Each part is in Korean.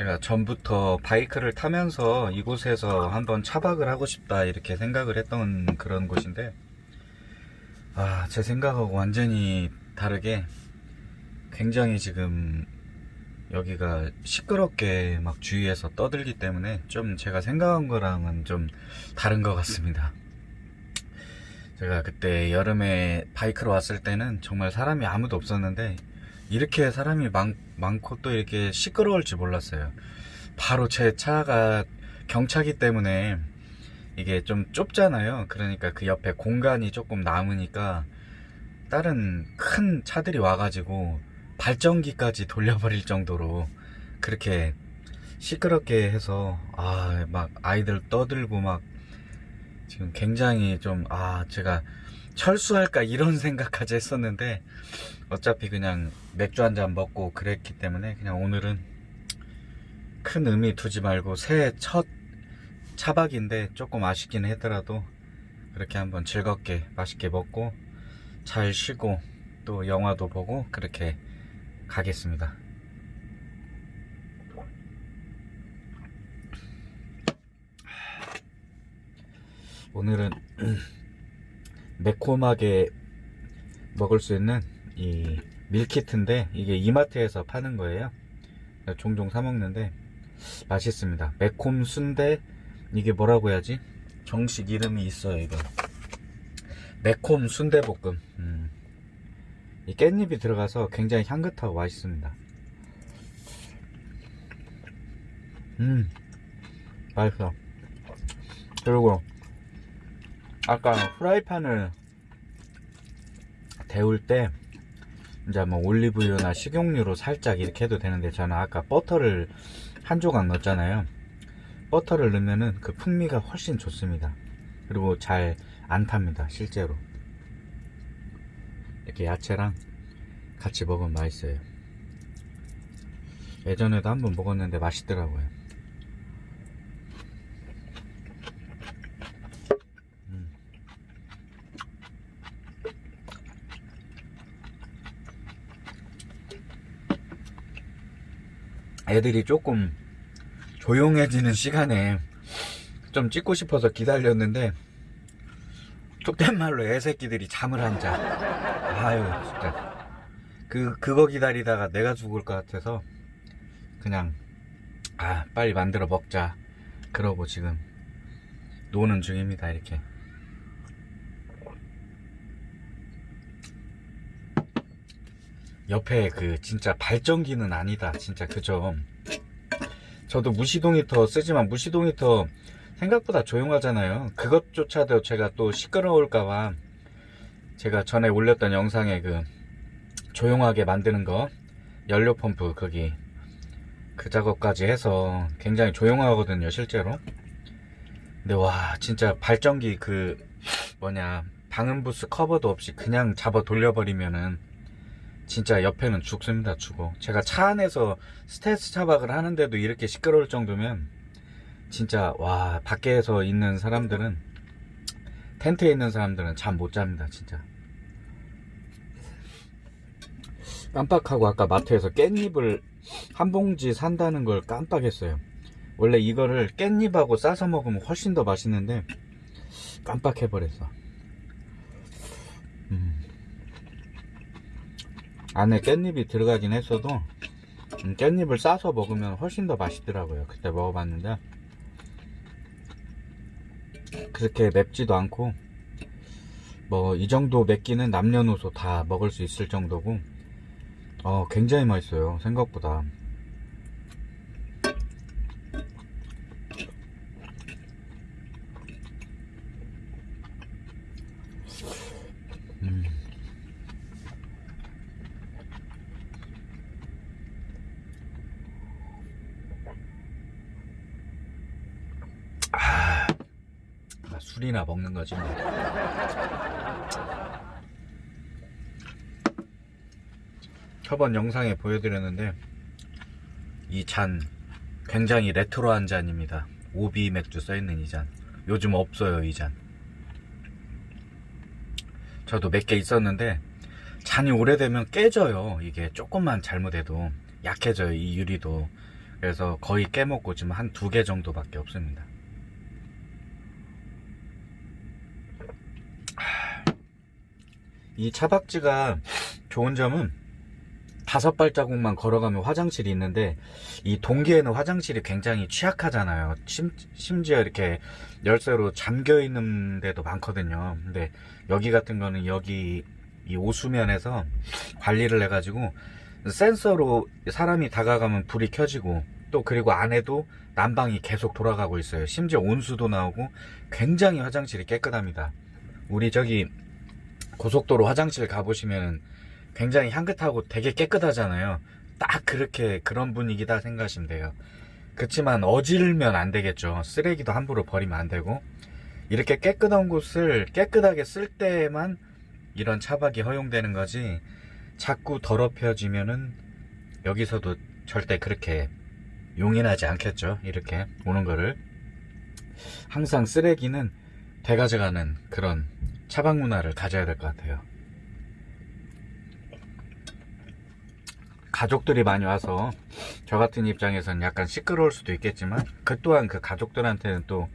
제가 전부터 바이크를 타면서 이곳에서 한번 차박을 하고 싶다 이렇게 생각을 했던 그런 곳인데 아, 제 생각하고 완전히 다르게 굉장히 지금 여기가 시끄럽게 막 주위에서 떠들기 때문에 좀 제가 생각한 거랑은 좀 다른 것 같습니다. 제가 그때 여름에 바이크로 왔을 때는 정말 사람이 아무도 없었는데 이렇게 사람이 많, 많고 또 이렇게 시끄러울 줄 몰랐어요. 바로 제 차가 경차기 때문에 이게 좀 좁잖아요. 그러니까 그 옆에 공간이 조금 남으니까 다른 큰 차들이 와가지고 발전기까지 돌려버릴 정도로 그렇게 시끄럽게 해서 아 막 아이들 떠들고 막 지금 굉장히 좀 아 제가 철수할까 이런 생각까지 했었는데 어차피 그냥 맥주 한 잔 먹고 그랬기 때문에 그냥 오늘은 큰 의미 두지 말고 새해 첫 차박인데 조금 아쉽긴 하더라도 그렇게 한번 즐겁게 맛있게 먹고 잘 쉬고 또 영화도 보고 그렇게 가겠습니다. 오늘은 매콤하게 먹을 수 있는 이 밀키트인데 이게 이마트에서 파는 거예요. 종종 사 먹는데 맛있습니다. 매콤 순대 이게 뭐라고 해야지? 정식 이름이 있어요 이거. 매콤 순대볶음. 음. 이 깻잎이 들어가서 굉장히 향긋하고 맛있습니다. 음, 맛있어. 그리고 아까 프라이팬을 데울 때 이제 뭐 올리브유나 식용유로 살짝 이렇게 해도 되는데 저는 아까 버터를 한 조각 넣었잖아요. 버터를 넣으면은 그 풍미가 훨씬 좋습니다. 그리고 잘 안 탑니다. 실제로. 이렇게 야채랑 같이 먹으면 맛있어요. 예전에도 한번 먹었는데 맛있더라고요. 음. 애들이 조금 조용해지는 시간에 좀 찍고 싶어서 기다렸는데 속된 말로 애새끼들이 잠을 안 자. 아유, 진짜. 그, 그거 기다리다가 내가 죽을 것 같아서 그냥, 아, 빨리 만들어 먹자. 그러고 지금 노는 중입니다, 이렇게. 옆에 그 진짜 발전기는 아니다. 진짜 그죠. 저도 무시동 히터 쓰지만 무시동 히터 생각보다 조용하잖아요. 그것조차도 제가 또 시끄러울까봐 제가 전에 올렸던 영상에 그 조용하게 만드는 거 연료 펌프 거기 그 작업까지 해서 굉장히 조용하거든요 실제로 근데 와 진짜 발전기 그 뭐냐 방음부스 커버도 없이 그냥 잡아 돌려버리면은 진짜 옆에는 죽습니다 죽어. 제가 차 안에서 스트레스 차박을 하는데도 이렇게 시끄러울 정도면 진짜 와 밖에서 있는 사람들은 텐트에 있는 사람들은 잠 못 잡니다 진짜. 깜빡하고 아까 마트에서 깻잎을 한 봉지 산다는 걸 깜빡했어요. 원래 이거를 깻잎하고 싸서 먹으면 훨씬 더 맛있는데 깜빡해버렸어. 음. 안에 깻잎이 들어가긴 했어도 음, 깻잎을 싸서 먹으면 훨씬 더 맛있더라고요. 그때 먹어봤는데. 그렇게 맵지도 않고 뭐 이 정도 맵기는 남녀노소 다 먹을 수 있을 정도고 어 굉장히 맛있어요. 생각보다 음. 아, 술이나 먹는 거지 뭐. 저번 영상에 보여드렸는데 이 잔 굉장히 레트로한 잔입니다. 오비 맥주 써있는 이 잔. 요즘 없어요 이 잔. 저도 몇 개 있었는데 잔이 오래되면 깨져요. 이게 조금만 잘못해도 약해져요 이 유리도. 그래서 거의 깨먹고 지금 한 두 개 정도밖에 없습니다. 이 차박지가 좋은 점은 다섯 발자국만 걸어가면 화장실이 있는데 이 동기에는 화장실이 굉장히 취약하잖아요. 심, 심지어 이렇게 열쇠로 잠겨 있는 데도 많거든요. 근데 여기 같은 거는 여기 이 오수면에서 관리를 해가지고 센서로 사람이 다가가면 불이 켜지고 또 그리고 안에도 난방이 계속 돌아가고 있어요. 심지어 온수도 나오고 굉장히 화장실이 깨끗합니다. 우리 저기 고속도로 화장실 가보시면 굉장히 향긋하고 되게 깨끗하잖아요. 딱 그렇게 그런 분위기다 생각하시면 돼요. 그렇지만 어질면 안 되겠죠. 쓰레기도 함부로 버리면 안 되고 이렇게 깨끗한 곳을 깨끗하게 쓸 때만 이런 차박이 허용되는 거지 자꾸 더럽혀지면은 여기서도 절대 그렇게 용인하지 않겠죠. 이렇게 오는 거를 항상 쓰레기는 되가져가는 그런 차박 문화를 가져야 될 것 같아요. 가족들이 많이 와서 저 같은 입장에서는 약간 시끄러울 수도 있겠지만 그 또한 그 가족들한테는 또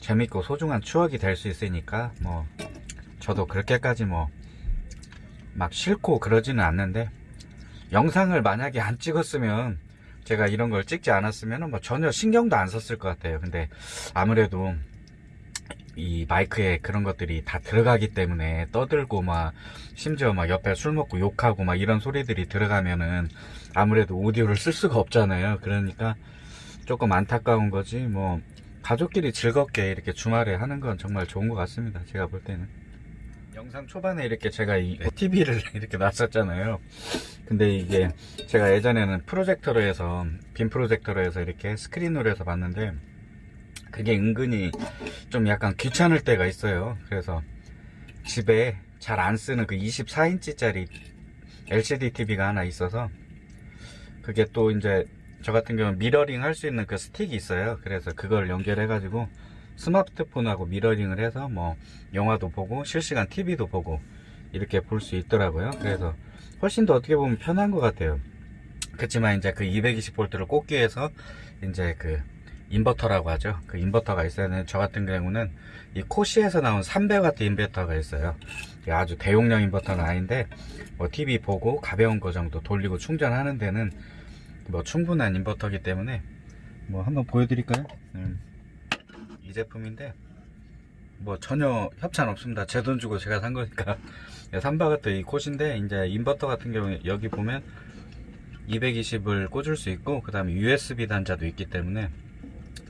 재밌고 소중한 추억이 될 수 있으니까 뭐 저도 그렇게까지 뭐 막 싫고 그러지는 않는데 영상을 만약에 안 찍었으면 제가 이런 걸 찍지 않았으면 뭐 전혀 신경도 안 썼을 것 같아요 근데 아무래도 이 마이크에 그런 것들이 다 들어가기 때문에 떠들고 막 심지어 막 옆에 술 먹고 욕하고 막 이런 소리들이 들어가면은 아무래도 오디오를 쓸 수가 없잖아요. 그러니까 조금 안타까운 거지 뭐 가족끼리 즐겁게 이렇게 주말에 하는 건 정말 좋은 것 같습니다. 제가 볼 때는. 영상 초반에 이렇게 제가 이 TV를 이렇게 놨었잖아요. 근데 이게 제가 예전에는 프로젝터로 해서 빔 프로젝터로 해서 이렇게 스크린으로 해서 봤는데 그게 은근히 좀 약간 귀찮을 때가 있어요. 그래서 집에 잘 안 쓰는 그 24인치 짜리 LCD TV가 하나 있어서 그게 또 이제 저 같은 경우는 미러링 할 수 있는 그 스틱이 있어요. 그래서 그걸 연결해 가지고 스마트폰하고 미러링을 해서 뭐 영화도 보고 실시간 TV도 보고 이렇게 볼 수 있더라고요. 그래서 훨씬 더 어떻게 보면 편한 것 같아요. 그렇지만 이제 그 220V를 꽂기 위해서 이제 그 인버터라고 하죠. 그 인버터가 되는 저 같은 경우는 이 코시에서 나온 300W 인버터가 있어요. 아주 대용량 인버터는 아닌데 뭐 TV 보고 가벼운 거 정도 돌리고 충전하는 데는 뭐 충분한 인버터기 때문에 뭐 한번 보여드릴까요? 음, 이 제품인데 뭐 전혀 협찬 없습니다. 제 돈 주고 제가 산 거니까 300W 이 콧인데 이제 인버터 같은 경우에 여기 보면 220을 꽂을 수 있고 그 다음에 USB 단자도 있기 때문에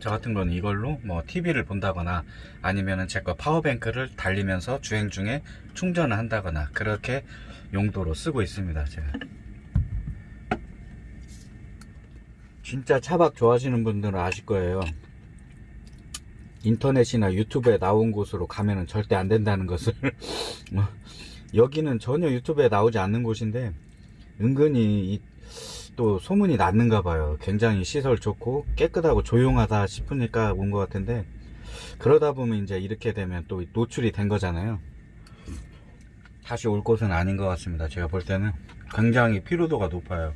저 같은 건 이걸로 뭐 TV를 본다거나 아니면은 제 거 power bank를 달리면서 주행 중에 충전을 한다거나 그렇게 용도로 쓰고 있습니다 제가. 진짜 차박 좋아하시는 분들은 아실 거예요. 인터넷이나 유튜브에 나온 곳으로 가면은 절대 안 된다는 것을. 뭐 여기는 전혀 유튜브에 나오지 않는 곳인데 은근히 이- 또 소문이 났는가 봐요. 굉장히 시설 좋고 깨끗하고 조용하다 싶으니까 온 것 같은데 그러다 보면 이제 이렇게 되면 또 노출이 된 거잖아요. 다시 올 곳은 아닌 것 같습니다. 제가 볼 때는 굉장히 피로도가 높아요.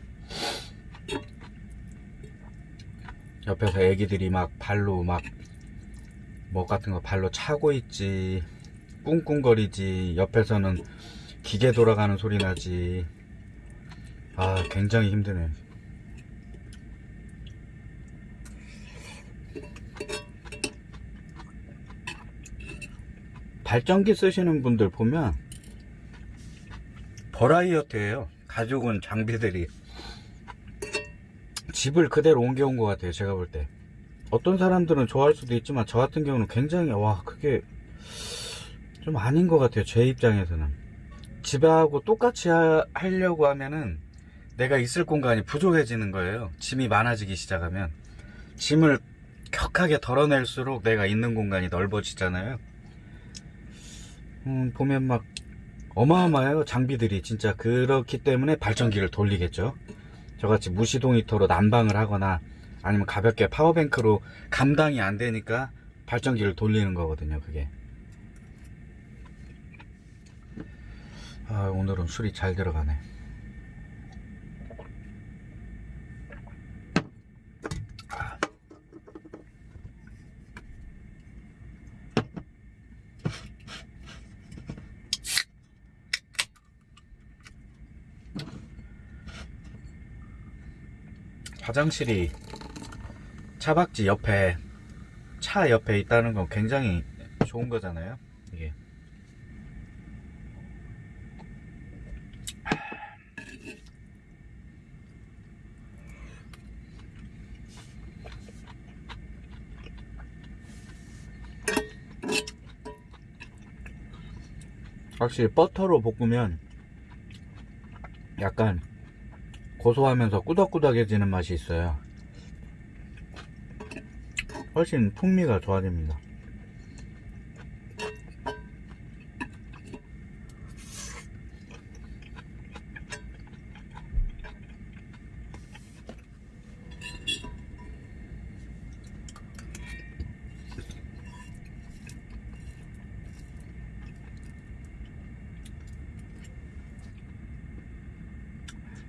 옆에서 애기들이 막 발로 막 뭐 같은 거 발로 차고 있지 꿍꿍거리지 옆에서는 기계 돌아가는 소리 나지 아 굉장히 힘드네. 발전기 쓰시는 분들 보면 버라이어트예요. 온 장비들이. 집을 그대로 옮겨온 것 같아요 제가 볼 때. 어떤 사람들은 좋아할 수도 있지만 저 같은 경우는 굉장히 와 그게 좀 아닌 것 같아요 제 입장에서는. 집하고 똑같이 하, 하려고 하면은 내가 있을 공간이 부족해지는 거예요. 짐이 많아지기 시작하면 짐을 격하게 덜어낼수록 내가 있는 공간이 넓어지잖아요. 음, 보면 막 어마어마해요 장비들이. 진짜 그렇기 때문에 발전기를 돌리겠죠. 저같이 무시동 히터로 난방을 하거나 아니면 가볍게 파워뱅크로 감당이 안 되니까 발전기를 돌리는 거거든요 그게. 아 오늘은 술이 잘 들어가네 화장실이 차박지 옆에 차 옆에 있다는 건 굉장히 좋은 거잖아요. 이게. 확실히 버터로 볶으면 약간 고소하면서 꾸덕꾸덕해지는 맛이 있어요. 훨씬 풍미가 좋아집니다.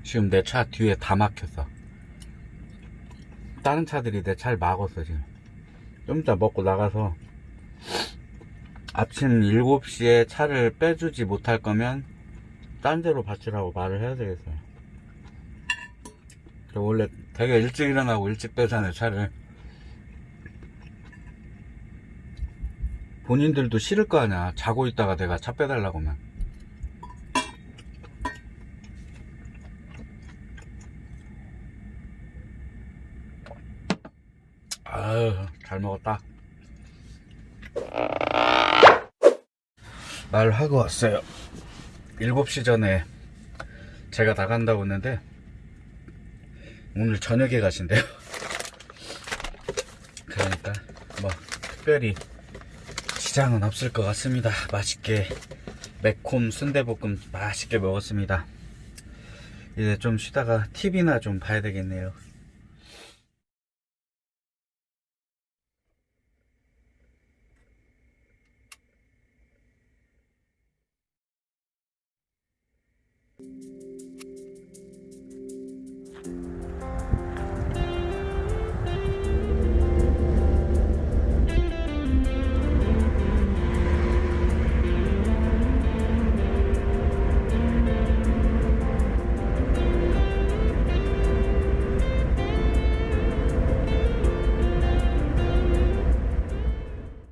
지금 내 차 뒤에 다 막혔어. 다른 차들이 내 차를 막았어, 지금. 좀 이따 먹고 나가서 아침 7시에 차를 빼주지 못할 거면 딴 데로 받치라고 말을 해야 되겠어요. 저 원래 되게 일찍 일어나고 일찍 빼잖아요, 차를. 본인들도 싫을 거 아니야. 자고 있다가 내가 차 빼달라고 하면. 아유, 잘 먹었다. 말하고 왔어요. 7시 전에 제가 나간다고 했는데, 오늘 저녁에 가신대요. 그러니까, 뭐, 특별히 지장은 없을 것 같습니다. 맛있게, 매콤 순대볶음 맛있게 먹었습니다. 이제 좀 쉬다가 TV나 좀 봐야 되겠네요.